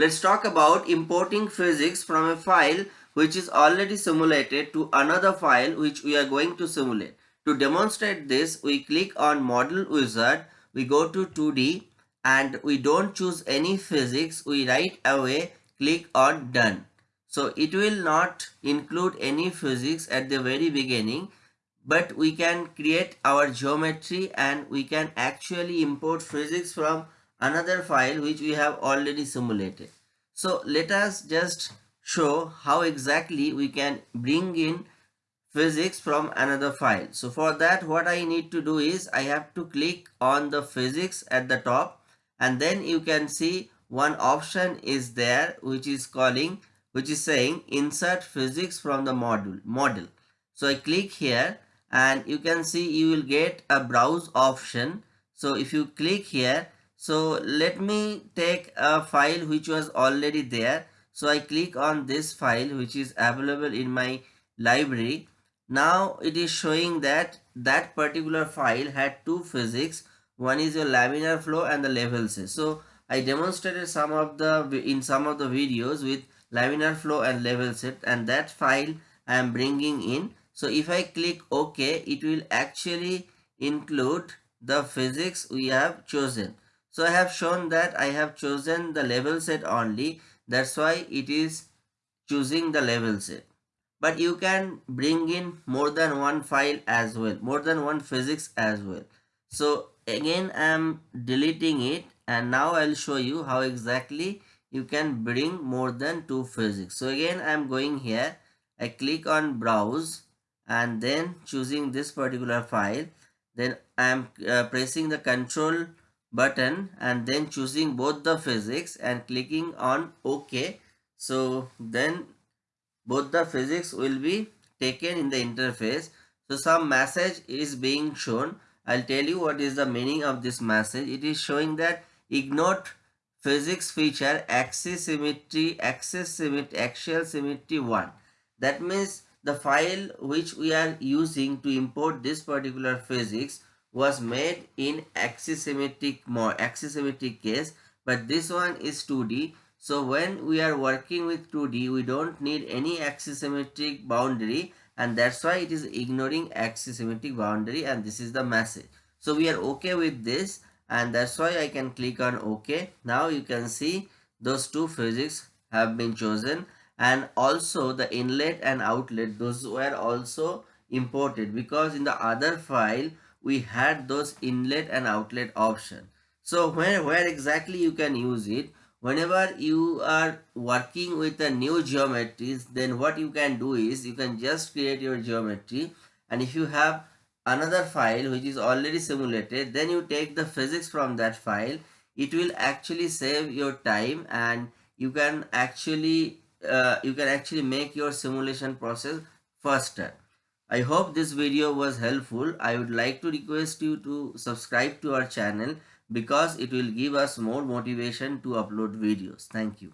let's talk about importing physics from a file which is already simulated to another file which we are going to simulate. To demonstrate this, we click on model wizard, we go to 2D and we don't choose any physics, we right away click on done. So it will not include any physics at the very beginning but we can create our geometry and we can actually import physics from another file which we have already simulated. So let us just show how exactly we can bring in physics from another file. So for that what I need to do is I have to click on the physics at the top and then you can see one option is there which is calling which is saying insert physics from the module model so i click here and you can see you will get a browse option so if you click here so let me take a file which was already there so i click on this file which is available in my library now it is showing that that particular file had two physics one is your laminar flow and the level set so i demonstrated some of the in some of the videos with laminar flow and level set and that file I am bringing in. So if I click OK, it will actually include the physics we have chosen. So I have shown that I have chosen the level set only. That's why it is choosing the level set. But you can bring in more than one file as well, more than one physics as well. So again I am deleting it and now I'll show you how exactly you can bring more than two physics so again i'm going here i click on browse and then choosing this particular file then i am uh, pressing the control button and then choosing both the physics and clicking on ok. So then both the physics will be taken in the interface. So some message is being shown. I'll tell you what is the meaning of this message. It is showing that ignore physics feature axis symmetry, axis symmetry, axial symmetry 1. That means the file which we are using to import this particular physics was made in axis symmetric more axis symmetric case but this one is 2d so when we are working with 2d we don't need any axis symmetric boundary and that's why it is ignoring axis symmetric boundary and this is the message so we are okay with this and that's why I can click on OK. Now you can see those two physics have been chosen and also the inlet and outlet those were also imported because in the other file we had those inlet and outlet option. So where, where exactly you can use it? Whenever you are working with a new geometries then what you can do is you can just create your geometry. And if you have another file which is already simulated then you take the physics from that file. It will actually save your time and you can actually uh, you can actually make your simulation process faster i hope this video was helpful. I would like to request you to subscribe to our channel because it will give us more motivation to upload videos. Thank you